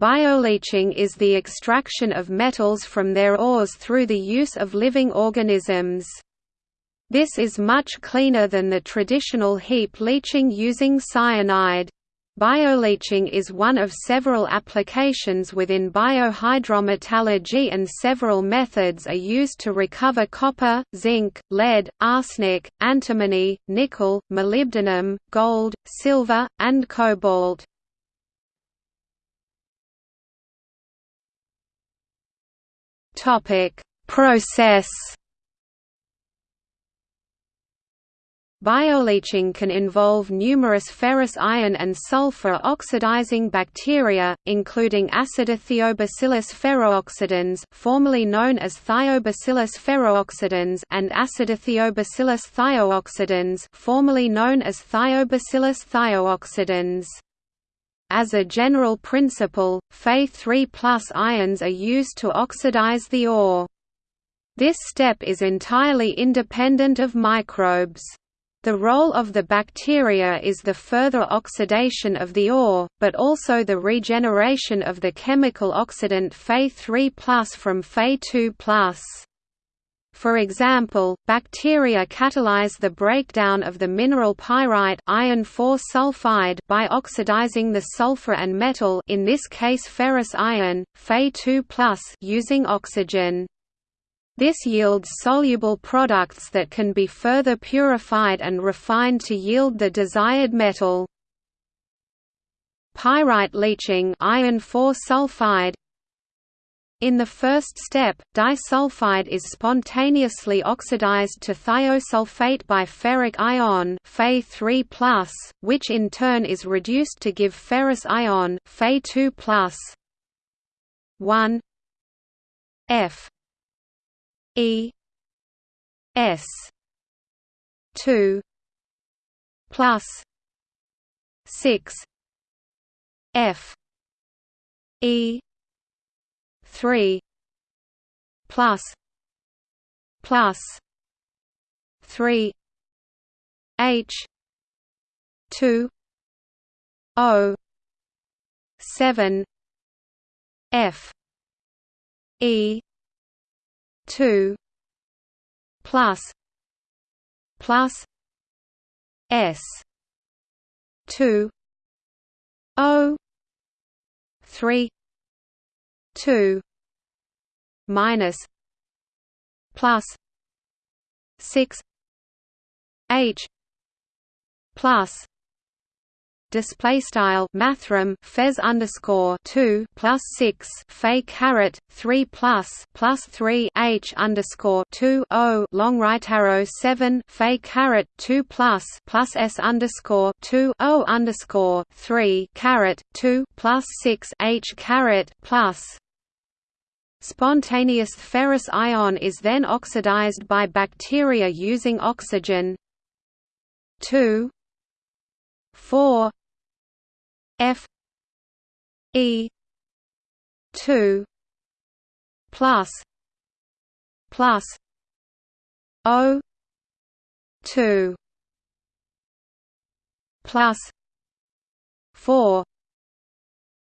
Bioleaching is the extraction of metals from their ores through the use of living organisms. This is much cleaner than the traditional heap leaching using cyanide. Bioleaching is one of several applications within biohydrometallurgy and several methods are used to recover copper, zinc, lead, arsenic, antimony, nickel, molybdenum, gold, silver, and cobalt. Process Bioleaching can involve numerous ferrous iron and sulfur oxidizing bacteria, including Acidithiobacillus ferrooxidans formerly known as Thiobacillus ferrooxidans and Acidithiobacillus thiooxidans formerly known as Thiobacillus thiooxidans. As a general principle, Fe3 ions are used to oxidize the ore. This step is entirely independent of microbes. The role of the bacteria is the further oxidation of the ore, but also the regeneration of the chemical oxidant Fe3 from Fe2 for example, bacteria catalyze the breakdown of the mineral pyrite iron 4 sulfide by oxidizing the sulfur and metal in this case ferrous iron, Fe2+, using oxygen. This yields soluble products that can be further purified and refined to yield the desired metal. Pyrite leaching iron 4 sulfide in the first step, disulfide is spontaneously oxidized to thiosulfate by ferric ion Fe3+, which in turn is reduced to give ferrous ion Fe2+. 1 F E S two plus six F E three plus plus three H two O seven F E two plus plus S two O three two minus plus six H plus display style mathrm fez underscore two plus six fe caret three plus plus three h underscore two o long right arrow seven fe caret two plus plus s underscore two o underscore three caret two plus six h caret plus. Spontaneous ferrous ion is then oxidized by bacteria using oxygen. 2 4 F E two plus plus O two plus four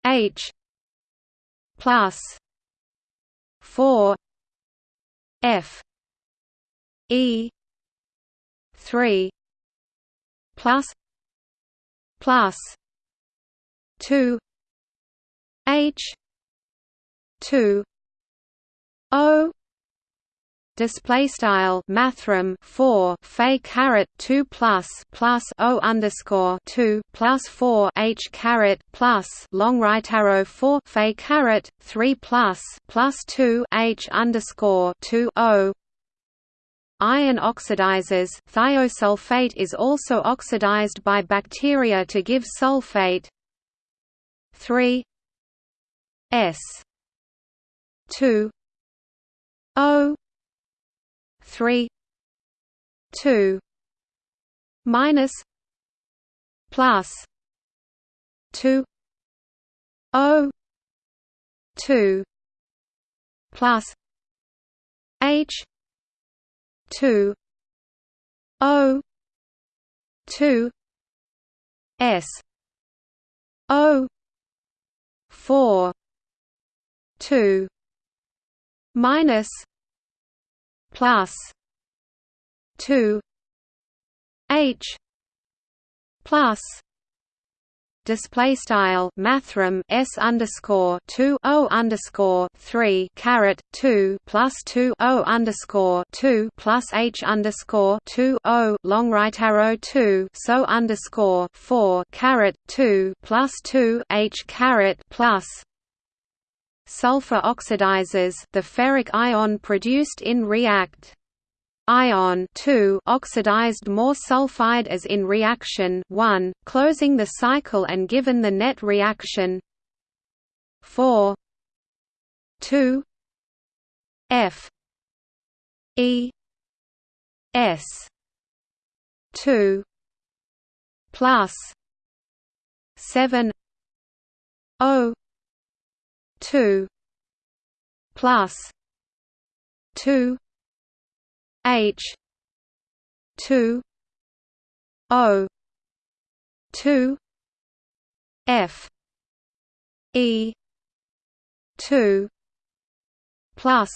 H plus four F E three plus plus 2 H 2 O display style mathrm 4 fe caret 2 plus plus o underscore 2 plus 4 h caret plus long right arrow 4 fe caret 3 plus plus 2 h underscore 2 o. Iron oxidizes thiosulfate is also oxidized by bacteria to give sulfate. Three S two O three two minus plus two O two plus H two O two S O four two minus plus two H plus display style mathrm s underscore two o underscore three caret two plus two o underscore two plus h underscore two o long right arrow two so underscore four caret two plus two h caret plus sulfur oxidizes the ferric ion produced in react. Ion 2 oxidized more sulfide as in reaction. 1 closing the cycle and given the net reaction. 4 2 F E S 2 plus 7 O 2 plus 2 H two O two F E two plus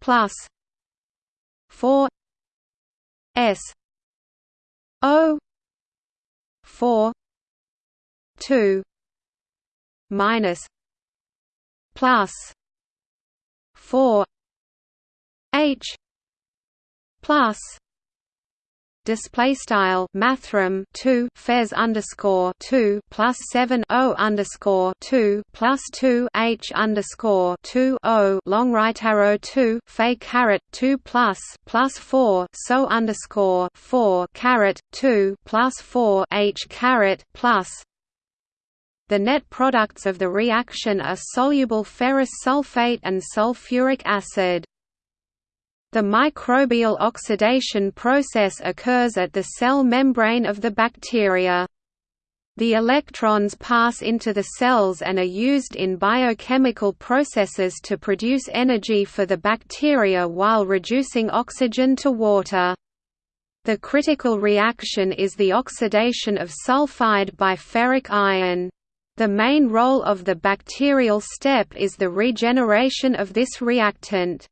plus four S O four two minus plus four H plus display style mathrm 2 fez underscore 2 plus 7 o underscore 2 plus 2 h underscore 2 o long right arrow 2 fe caret 2 plus plus 4 so underscore 4 caret 2 plus 4 h caret plus the net products of the reaction are soluble ferrous sulfate and sulfuric acid the microbial oxidation process occurs at the cell membrane of the bacteria. The electrons pass into the cells and are used in biochemical processes to produce energy for the bacteria while reducing oxygen to water. The critical reaction is the oxidation of sulfide by ferric ion. The main role of the bacterial step is the regeneration of this reactant.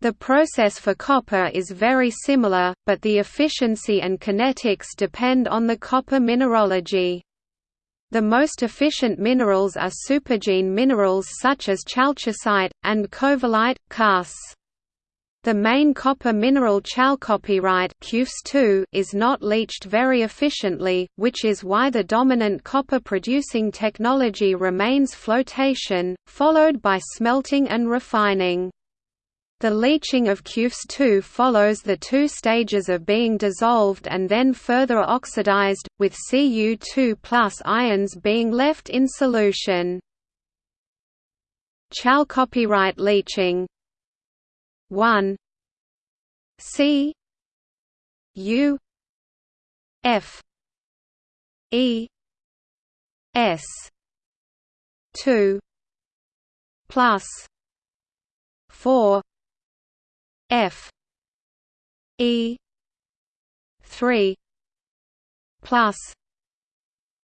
The process for copper is very similar, but the efficiency and kinetics depend on the copper mineralogy. The most efficient minerals are supergene minerals such as chalcocite, and covellite, Cas. The main copper mineral chalcopyrite is not leached very efficiently, which is why the dominant copper-producing technology remains flotation, followed by smelting and refining. The leaching of CuFs2 follows the two stages of being dissolved and then further oxidized, with Cu2 ions being left in solution. Chalcopyrite leaching 1 C U F E S 2 plus 4 F E three plus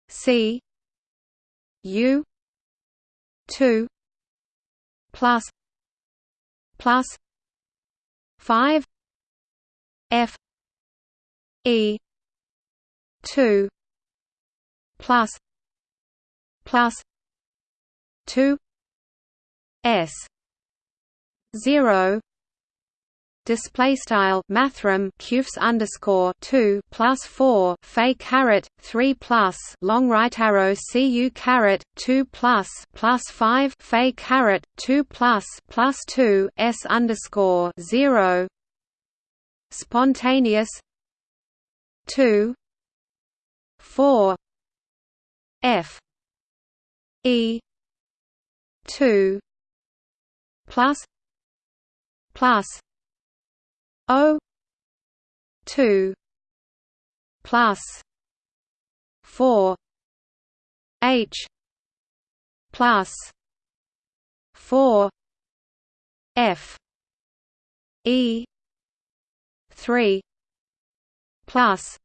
C U two plus plus five F E two plus plus two S zero display style mathrm cufs underscore two plus four fe caret three plus long right arrow cu caret two plus plus five fe caret two plus plus two s underscore zero. Spontaneous. two. four. f. e. two. plus plus O two. Plus. Four. H. Plus. Four F. E. three. Plus.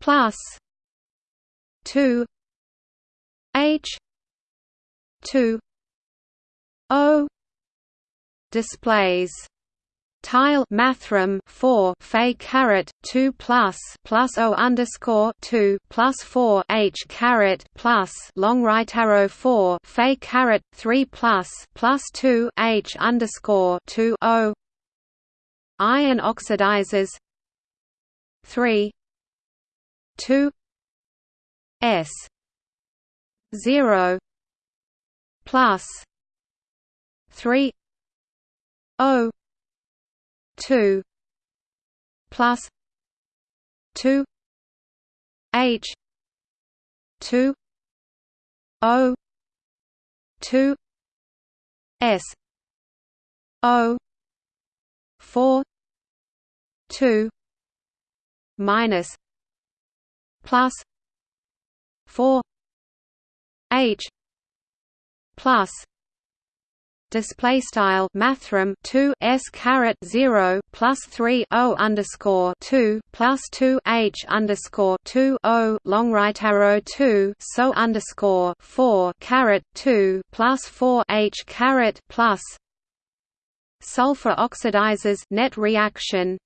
Plus. Two. H. Two. O. Displays tile mathrm 4 Fe caret 2 plus plus O underscore 2 plus 4 H caret plus long right arrow 4 Fe caret 3 plus plus 2 H underscore 2 O. Iron oxidizers. 3 2 S. 0 plus. 3 O 2 plus 2 H 2 O 2 S O 4 2 minus plus 4 H plus display style mathrm 2 s caret 0 plus 3 o underscore 2 plus 2 h underscore 2 o long right arrow 2 so underscore 4 caret 2 plus 4 h caret plus sulfur oxidizes net reaction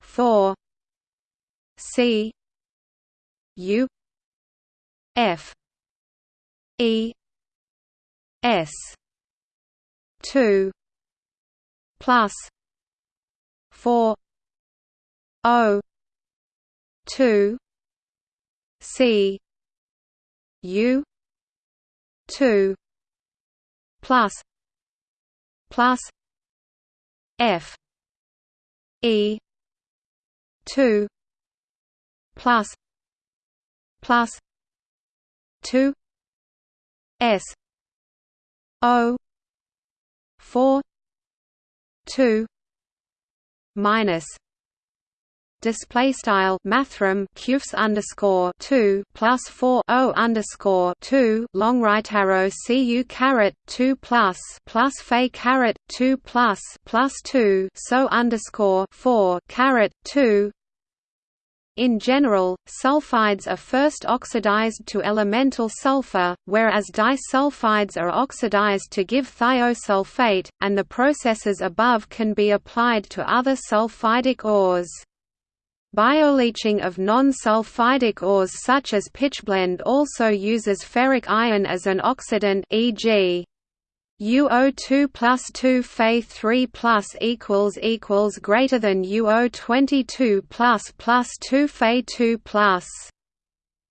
4 c u f E S two plus four O two C U two plus plus F E two plus plus two S O four two minus display style mathrm qfs underscore two plus four o underscore two long right arrow cu caret two plus plus fe caret two plus plus two so underscore four caret two in general, sulfides are first oxidized to elemental sulfur, whereas disulfides are oxidized to give thiosulfate, and the processes above can be applied to other sulfidic ores. Bioleaching of non-sulfidic ores such as pitchblende also uses ferric iron as an oxidant e.g. UO2 plus 2 Fe 3 plus equals equals greater than UO22 plus plus 2 Fe 2 plus.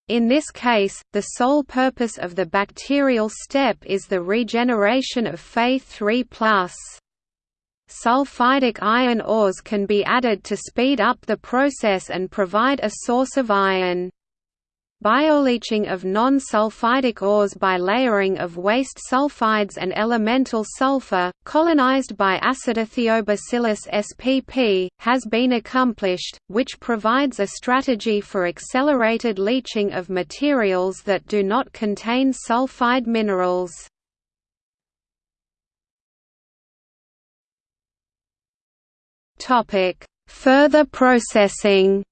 In this case, the sole purpose of the bacterial step is the regeneration of Fe 3 plus. Sulfidic iron ores can be added to speed up the process and provide a source of iron. Bioleaching of non-sulfidic ores by layering of waste sulfides and elemental sulfur, colonized by Acidithiobacillus spp, has been accomplished, which provides a strategy for accelerated leaching of materials that do not contain sulfide minerals. Further processing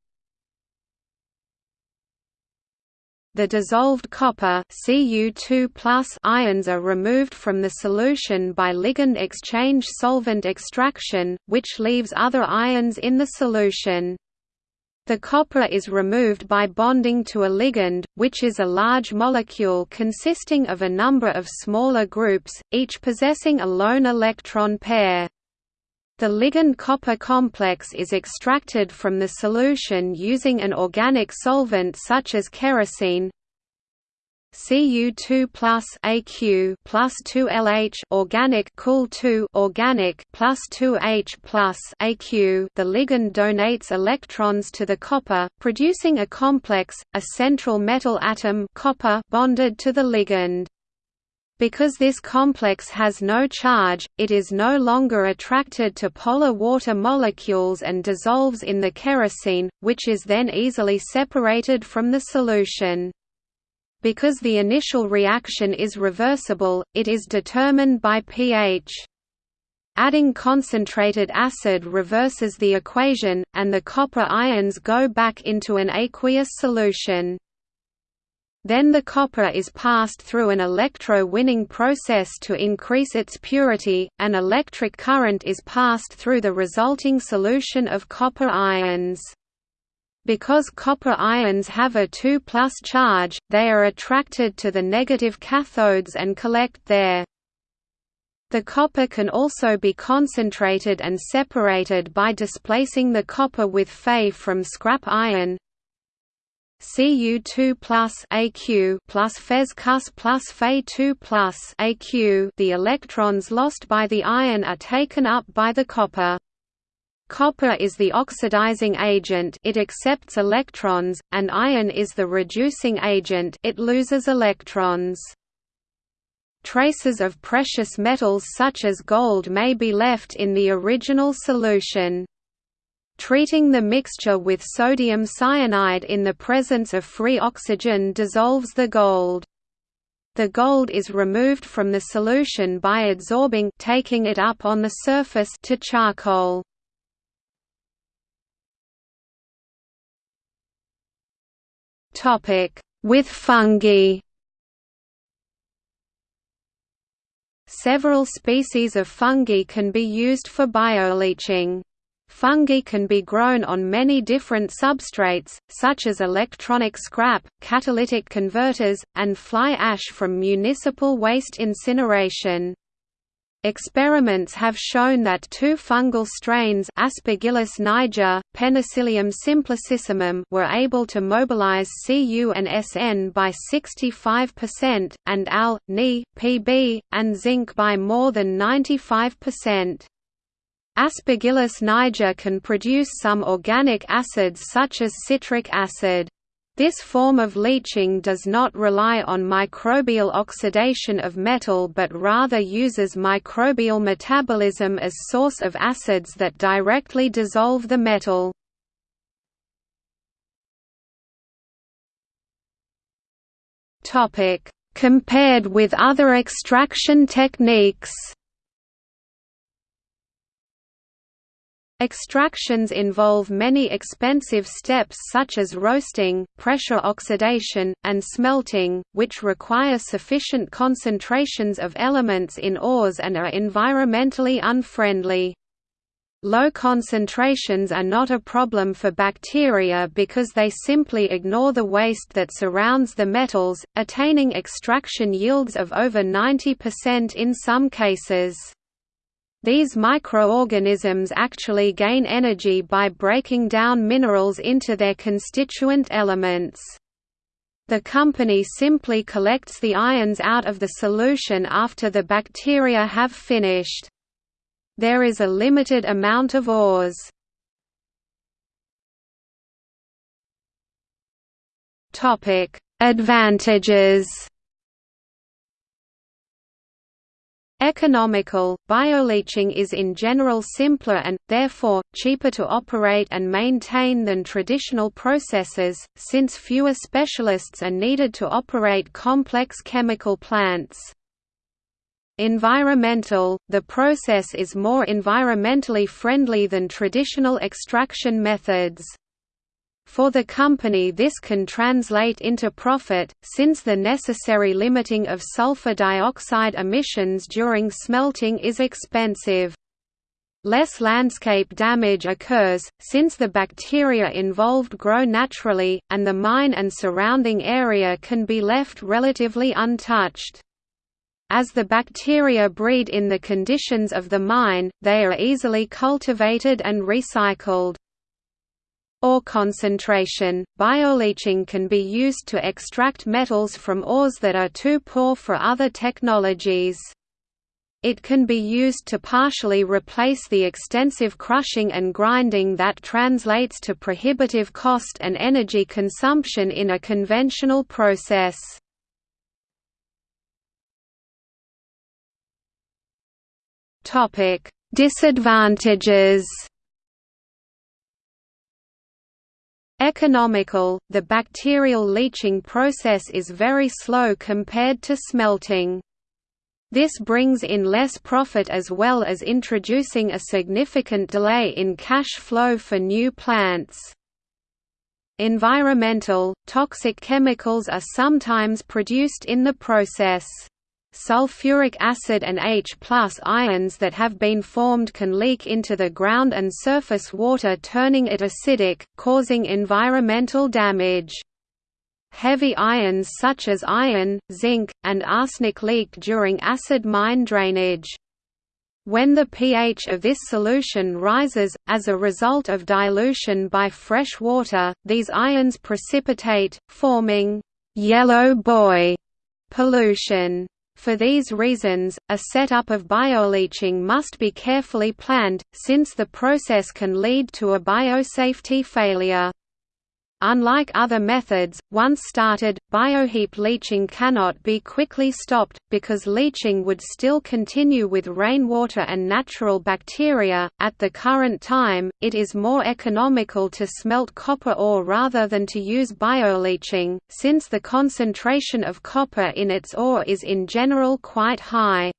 The dissolved copper Cu2+ ions are removed from the solution by ligand exchange solvent extraction, which leaves other ions in the solution. The copper is removed by bonding to a ligand, which is a large molecule consisting of a number of smaller groups, each possessing a lone electron pair. The ligand copper complex is extracted from the solution using an organic solvent such as kerosene. Cu2 plus Aq plus 2LH organic cool 2 organic plus 2H plus Aq the ligand donates electrons to the copper producing a complex a central metal atom copper bonded to the ligand because this complex has no charge, it is no longer attracted to polar water molecules and dissolves in the kerosene, which is then easily separated from the solution. Because the initial reaction is reversible, it is determined by pH. Adding concentrated acid reverses the equation, and the copper ions go back into an aqueous solution. Then the copper is passed through an electro-winning process to increase its purity, an electric current is passed through the resulting solution of copper ions. Because copper ions have a two plus charge, they are attracted to the negative cathodes and collect there. The copper can also be concentrated and separated by displacing the copper with Fe from scrap iron, Cu2 plus Aq plus Fes Cus plus Fe2 plus Aq the electrons lost by the iron are taken up by the copper. Copper is the oxidizing agent it accepts electrons, and iron is the reducing agent it loses electrons. Traces of precious metals such as gold may be left in the original solution. Treating the mixture with sodium cyanide in the presence of free oxygen dissolves the gold. The gold is removed from the solution by adsorbing taking it up on the surface to charcoal. Topic: With fungi. Several species of fungi can be used for bioleaching. Fungi can be grown on many different substrates, such as electronic scrap, catalytic converters, and fly ash from municipal waste incineration. Experiments have shown that two fungal strains Aspergillus niger, Penicillium simplicissimum were able to mobilize Cu and Sn by 65%, and Al, Ni, Pb, and zinc by more than 95%. Aspergillus niger can produce some organic acids such as citric acid. This form of leaching does not rely on microbial oxidation of metal but rather uses microbial metabolism as source of acids that directly dissolve the metal. Compared with other extraction techniques Extractions involve many expensive steps such as roasting, pressure oxidation, and smelting, which require sufficient concentrations of elements in ores and are environmentally unfriendly. Low concentrations are not a problem for bacteria because they simply ignore the waste that surrounds the metals, attaining extraction yields of over 90% in some cases. These microorganisms actually gain energy by breaking down minerals into their constituent elements. The company simply collects the ions out of the solution after the bacteria have finished. There is a limited amount of ores. Advantages Economical, bioleaching is in general simpler and, therefore, cheaper to operate and maintain than traditional processes, since fewer specialists are needed to operate complex chemical plants. Environmental – The process is more environmentally friendly than traditional extraction methods. For the company this can translate into profit, since the necessary limiting of sulfur dioxide emissions during smelting is expensive. Less landscape damage occurs, since the bacteria involved grow naturally, and the mine and surrounding area can be left relatively untouched. As the bacteria breed in the conditions of the mine, they are easily cultivated and recycled. Ore concentration – Bioleaching can be used to extract metals from ores that are too poor for other technologies. It can be used to partially replace the extensive crushing and grinding that translates to prohibitive cost and energy consumption in a conventional process. Disadvantages Economical, the bacterial leaching process is very slow compared to smelting. This brings in less profit as well as introducing a significant delay in cash flow for new plants. Environmental, toxic chemicals are sometimes produced in the process. Sulfuric acid and H ions that have been formed can leak into the ground and surface water turning it acidic, causing environmental damage. Heavy ions such as iron, zinc, and arsenic leak during acid mine drainage. When the pH of this solution rises, as a result of dilution by fresh water, these ions precipitate, forming «yellow boy» pollution. For these reasons, a setup of bioleaching must be carefully planned, since the process can lead to a biosafety failure. Unlike other methods, once started, bioheap leaching cannot be quickly stopped, because leaching would still continue with rainwater and natural bacteria. At the current time, it is more economical to smelt copper ore rather than to use bioleaching, since the concentration of copper in its ore is in general quite high.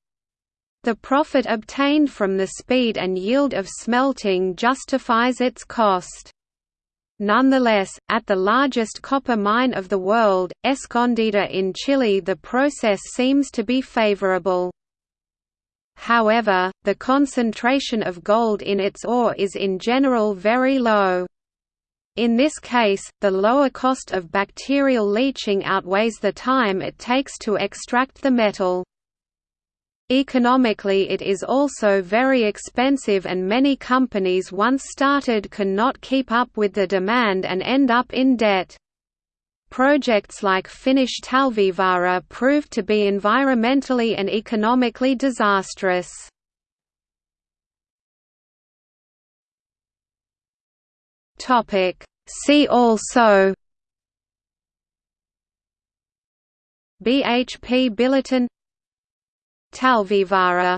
The profit obtained from the speed and yield of smelting justifies its cost. Nonetheless, at the largest copper mine of the world, Escondida in Chile the process seems to be favorable. However, the concentration of gold in its ore is in general very low. In this case, the lower cost of bacterial leaching outweighs the time it takes to extract the metal. Economically it is also very expensive and many companies once started cannot keep up with the demand and end up in debt. Projects like Finnish Talvivaara proved to be environmentally and economically disastrous. See also BHP Billiton Talvivaara